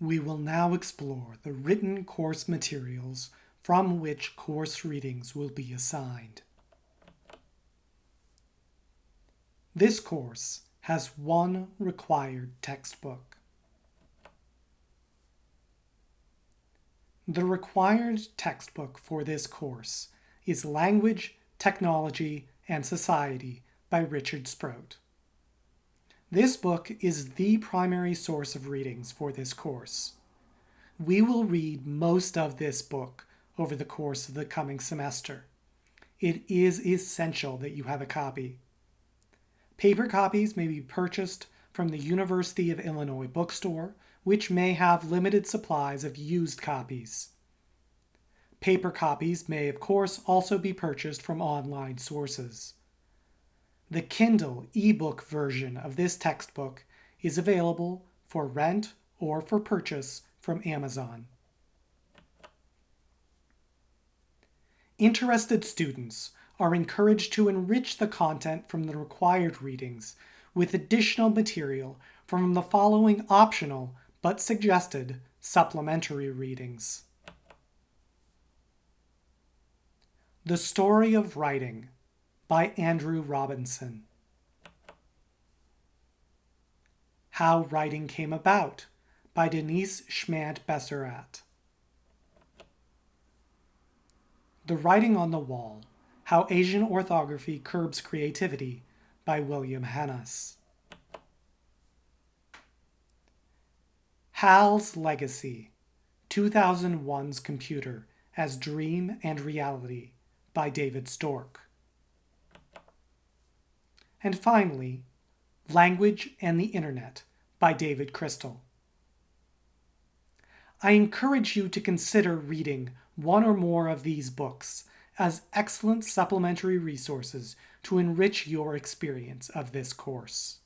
We will now explore the written course materials from which course readings will be assigned. This course has one required textbook. The required textbook for this course is Language, Technology, and Society by Richard Sproat. This book is the primary source of readings for this course. We will read most of this book over the course of the coming semester. It is essential that you have a copy. Paper copies may be purchased from the University of Illinois bookstore, which may have limited supplies of used copies. Paper copies may, of course, also be purchased from online sources. The Kindle ebook version of this textbook is available for rent or for purchase from Amazon. Interested students are encouraged to enrich the content from the required readings with additional material from the following optional but suggested supplementary readings. The Story of Writing by Andrew Robinson. How Writing Came About by Denise Schmant Besserat. The Writing on the Wall How Asian Orthography Curbs Creativity by William Hannas. Hal's Legacy 2001's Computer as Dream and Reality by David Stork. And finally, Language and the Internet by David Crystal. I encourage you to consider reading one or more of these books as excellent supplementary resources to enrich your experience of this course.